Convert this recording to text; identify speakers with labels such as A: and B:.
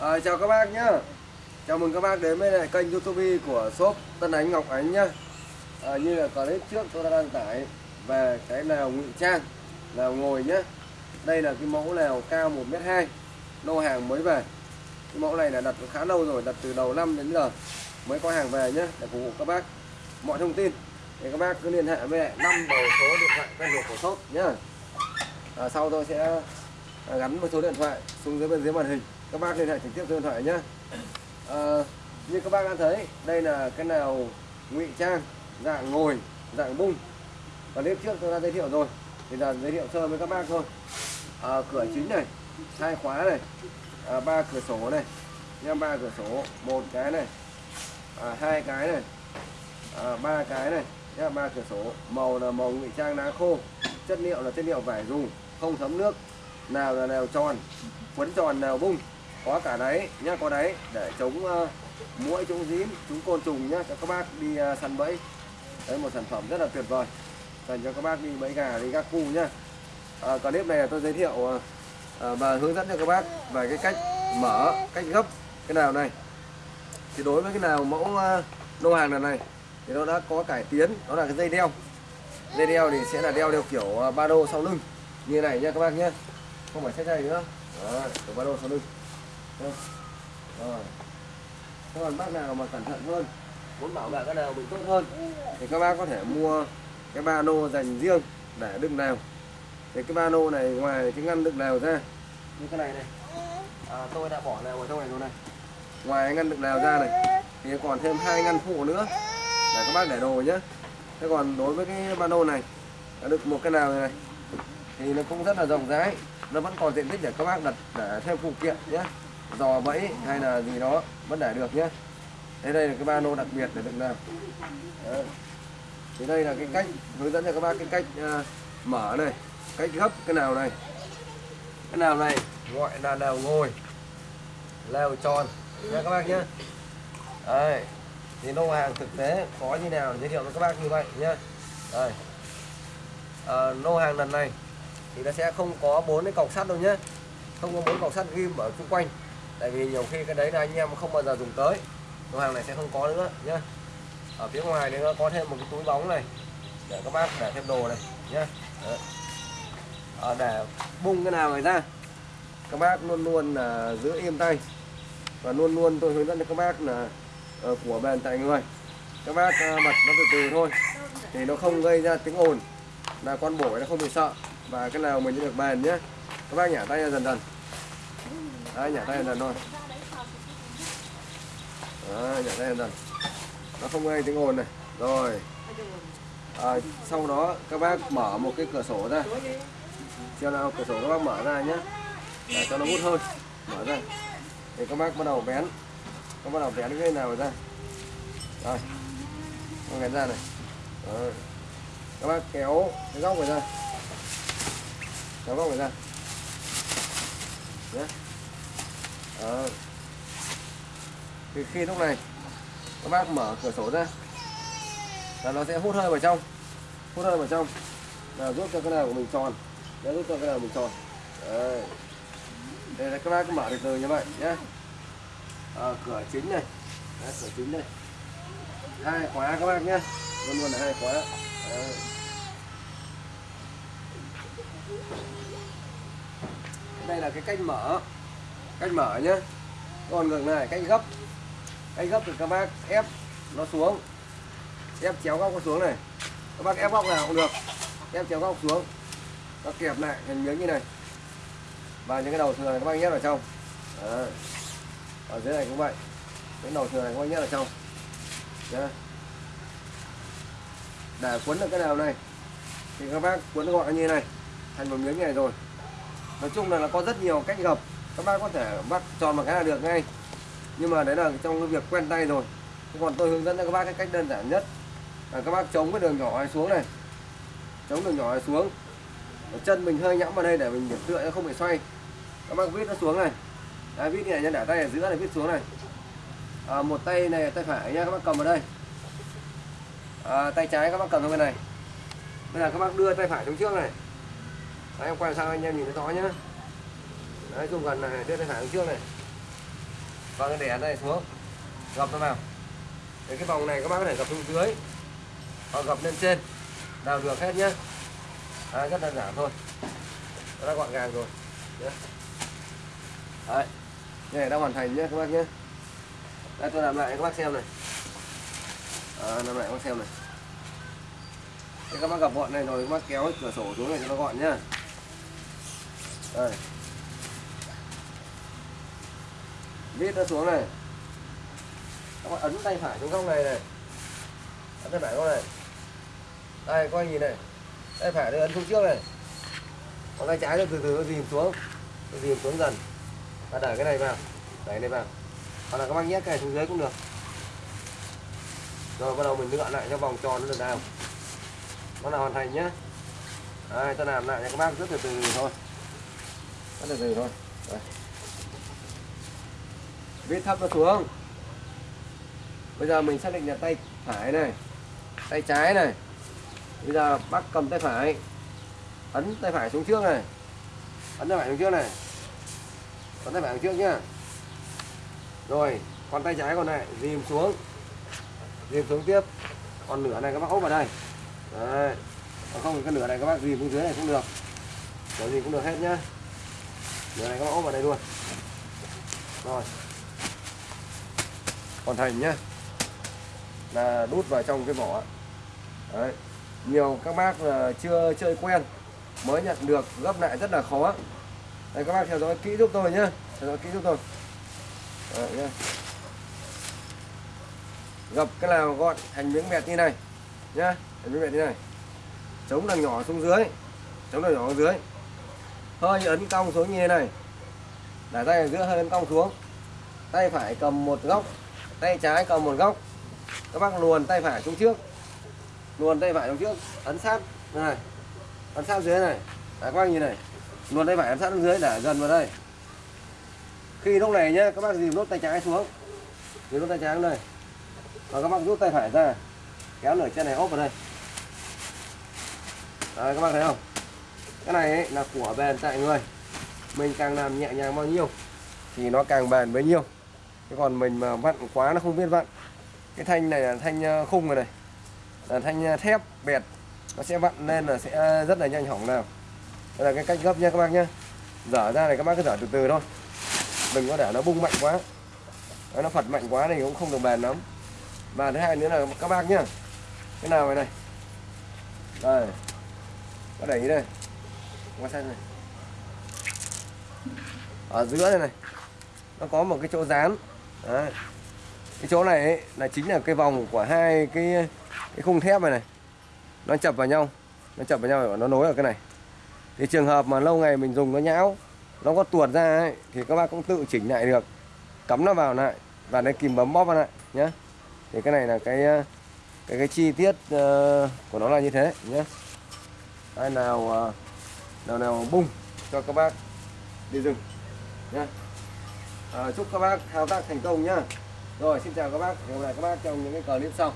A: À, chào các bác nhá. Chào mừng các bác đến với lại kênh youtube của shop Tân Ánh Ngọc Ánh nhá. À, Như là clip trước tôi đã đăng tải về cái nào ngụy trang nào ngồi nhá. Đây là cái mẫu nào cao 1m2 Lô hàng mới về. Cái mẫu này là đặt khá lâu rồi, đặt từ đầu năm đến giờ Mới có hàng về nhá để phục vụ các bác. Mọi thông tin thì các bác cứ liên hệ với lại năm đầu số điện thoại quen thuộc của shop nhá. À, Sau tôi sẽ gắn một số điện thoại xuống dưới bên dưới màn hình các bác liên hệ trực tiếp số điện thoại nhé. À, như các bác đã thấy đây là cái nào ngụy trang dạng ngồi dạng bung. Và clip trước tôi đã giới thiệu rồi thì là giới thiệu sơ với các bác thôi. À, cửa chính này hai khóa này à, ba cửa sổ này nha ba cửa sổ một cái này à, hai cái này à, ba cái này nhá ba cửa sổ. Màu là màu ngụy trang đá khô chất liệu là chất liệu vải dùng không thấm nước nào là nào tròn quấn tròn nào bung có cả đấy nhá có đấy. Để chống uh, muỗi chống dím chống côn trùng nhá cho các bác đi uh, săn bẫy. Đấy một sản phẩm rất là tuyệt vời. Dành cho các bác đi bẫy gà đi gác cu nhá. À, clip này tôi giới thiệu uh, và hướng dẫn cho các bác về cái cách mở cách gấp cái nào này. Thì đối với cái nào mẫu uh, lô hàng lần này thì nó đã có cải tiến đó là cái dây đeo. Dây đeo thì sẽ là đeo theo kiểu uh, ba đô sau lưng. Như này nha các bác nhé không phải sách dây nữa. Đó, kiểu ba đô sau lưng. Vâng. rồi. Thế còn bác nào mà cẩn thận hơn muốn bảo vệ cái nào mình tốt hơn thì các bác có thể mua cái ba lô dành riêng để đựng nào. Thì cái ba lô này ngoài cái ngăn đựng nào ra như cái này này. À, tôi đã bỏ nào ở trong này rồi này. Ngoài ngăn đựng nào ra này thì còn thêm hai ngăn phụ nữa để các bác để đồ nhé thế còn đối với cái ba lô này đã được một cái nào này, này thì nó cũng rất là rộng rãi nó vẫn còn diện tích để các bác đặt để thêm phụ kiện nhé dò bẫy hay là gì đó vẫn để được nhé. Đây đây là cái ba lô đặc biệt để đựng nào Đấy. thì đây là cái cách hướng dẫn cho các bác cái cách uh, mở này cách gấp cái nào này. Cái nào này gọi là nào ngồi leo tròn. Nha các bác nhé. Đây thì lô hàng thực tế có như nào giới thiệu cho các bác như vậy nhé. Đây. Ờ, à, lô hàng lần này thì nó sẽ không có bốn cái cọc sắt đâu nhé. Không có bốn cọc sắt ghim ở xung quanh tại vì nhiều khi cái đấy là anh em không bao giờ dùng tới. Lô hàng này sẽ không có nữa nhé ở phía ngoài thì nó có thêm một cái túi bóng này để các bác để thêm đồ này nhé à, ờ, để bung cái nào này ra. Các bác luôn luôn là giữ im tay. Và luôn luôn tôi hướng dẫn cho các bác là uh, của bền tại người. Các bác uh, bật nó từ từ thôi thì nó không gây ra tiếng ồn. Là con bổi nó không bị sợ. Và cái nào mình được bền nhé các bác nhả tay ra dần dần. Đấy, nhả tay dần thôi. Đấy, nhả tay dần nó không gây tiếng ồn này. Rồi. À, sau đó các bác mở một cái cửa sổ ra. Cho nào cửa sổ các bác mở ra nhé để cho nó hút hơi. Mở ra. Thì các bác bắt đầu bén, các bắt đầu bén cái nào ra. Rồi. Con bén ra này. Rồi. các bác kéo cái góc này ra. Kéo góc này ra. Nhé đó. thì khi lúc này các bác mở cửa sổ ra là nó sẽ hút hơi vào trong hút hơi vào trong là giúp cho cái nào của mình tròn để giúp cho cái nào mình tròn. Đấy. đây là các bác mở từ từ như vậy nhé à, ờ, cửa chính này. Đấy, cửa chính này. Hai khóa các bác nhé luôn luôn là hai khóa. Đấy. đây là cái cách mở cách mở nhé còn ngược này cách gấp. Cách gấp thì các bác ép nó xuống. Ép chéo góc nó xuống này. Các bác ép góc nào cũng được. Ép chéo góc xuống. Nó kẹp lại thành miếng như này. Và những cái đầu thừa này các bác nhét vào trong. À. ở dưới này cũng vậy. Cái đầu thừa này các bác nhét vào trong. Đấy. để cuốn được cái nào này, thì các bác cuốn gọn như này. Thành một miếng này rồi. Nói chung là nó có rất nhiều cách gập các bác có thể bắt tròn một cái là được ngay. Nhưng mà đấy là trong cái việc quen tay rồi. Còn tôi hướng dẫn cho các bác cái cách đơn giản nhất là các bác chống cái đường nhỏ này xuống này. Chống đường nhỏ này xuống. Ở chân mình hơi nhõm vào đây để mình điểm tựa nó không bị xoay. Các bác vít nó xuống này. Đấy, vít này nhân để tay ở giữa này vít xuống này. À, một tay này tay phải nha các bác cầm vào đây. À, tay trái các bác cầm vào bên này. Bây giờ các bác đưa tay phải xuống trước này. Đấy, em quay sang anh em nhìn thấy rõ nhá. Đấy, dùng gần này đưa lên hàng trước này. Và cái đẻ này xuống. Gập nó vào Để cái vòng này các bác có thể gập xuống dưới. Hoặc gập lên trên. Nào được hết nhá. À, rất đơn giản thôi. Nó đã gọn gàng rồi. Nhá. đấy. Này đã hoàn thành nhé các bác nhé đây tôi làm lại các bác xem này. À, làm lại các bác xem này. Thế các bác gặp gọn này rồi các bác kéo cái cửa sổ xuống này cho nó gọn nhá. Đây. Vít nó xuống này. Các bạn ấn tay phải xuống góc này này. Ấn tay phải góc này. Đây coi nhìn này. Tay phải đây, ấn xuống trước này. Còn tay trái nó từ từ nó dìm xuống. Nó dìm xuống dần. Và đẩy cái này vào. Đẩy này vào. Hoặc là các bác nhét cái này xuống dưới cũng được. Rồi, bắt đầu mình lựa lại cho vòng tròn nó được nào. Nó là hoàn thành nhá. Đây tôi làm lại cho các bác rất từ từ thôi. Rất từ từ thôi. Đây viết thấp nó xuống. Bây giờ mình xác định là tay phải này, tay trái này. Bây giờ bác cầm tay phải, ấn tay phải xuống trước này. Ấn tay phải xuống trước này. Ấn tay phải xuống trước nhá. Rồi, còn tay trái còn lại, dìm xuống. Dìm xuống tiếp. Còn nửa này các bác ốp vào đây. Đấy. Còn không thì cái nửa này các bác dìm xuống dưới này cũng được. Kiểu gì cũng được hết nhá. Nửa này các bác ốp vào đây luôn. Rồi hoàn thành nhá. Là đút vào trong cái vỏ đấy. Nhiều các bác là chưa chơi quen mới nhận được gấp lại rất là khó. Đây các bác theo dõi kỹ giúp tôi nhé theo dõi kỹ giúp tôi. Đấy, nhá. gập cái nào gọn thành miếng mẹt như này nhá. Thành miếng mẹt như này. Chống đằng nhỏ xuống dưới. Chống đằng nhỏ xuống dưới. Hơi ấn cong xuống như thế này. Để tay ở giữa hơi ấn cong xuống. Tay phải cầm một góc tay trái cầm một góc. Các bác luồn tay phải xuống trước. Luồn tay phải xuống trước ấn sát. Này. Ấn sát dưới này. Đấy, các bác nhìn này. Luồn tay phải ấn sát xuống dưới để gần vào đây. Khi lúc này nhá các bác dìm nốt tay trái xuống. Dìm nốt tay trái xuống đây. Và các bác rút tay phải ra. Kéo nửa chân này ốp vào đây. Đấy, các bác thấy không? Cái này ấy là của bền tại người. Mình càng làm nhẹ nhàng bao nhiêu thì nó càng bền bấy nhiêu chứ còn mình mà vặn quá nó không biết vặn. Cái thanh này là thanh ờ, khung rồi này. Là thanh ờ, thép bẹt. Nó sẽ vặn lên là sẽ rất là nhanh hỏng nào. Đây là cái cách gấp nha các bác nhá. Dở ra này các bác cứ dở từ từ thôi. Đừng có để nó bung mạnh quá. Đấy, nó phật mạnh quá thì cũng không được bền lắm. Và thứ hai nữa là các bác nhá. Cái nào này này. Đây. Có đẩy đây. Qua sang này. Ở giữa này này. Nó có một cái chỗ dán. Đấy. cái chỗ này ấy, là chính là cái vòng của hai cái cái khung thép này này. Nó chập vào nhau nó chập vào nhau và nó nối ở cái này. Thì trường hợp mà lâu ngày mình dùng nó nhão nó có tuột ra ấy, thì các bác cũng tự chỉnh lại được. Cắm nó vào lại và lấy kìm bấm bóp vào lại nhé thì cái này là cái cái cái chi tiết uh, của nó là như thế nhé ai nào uh, nào nào bung cho các bác đi rừng nhé à, chúc các bác thao tác thành công nhá. Rồi xin chào các bác. Hẹn gặp lại các bác trong những cái clip sau.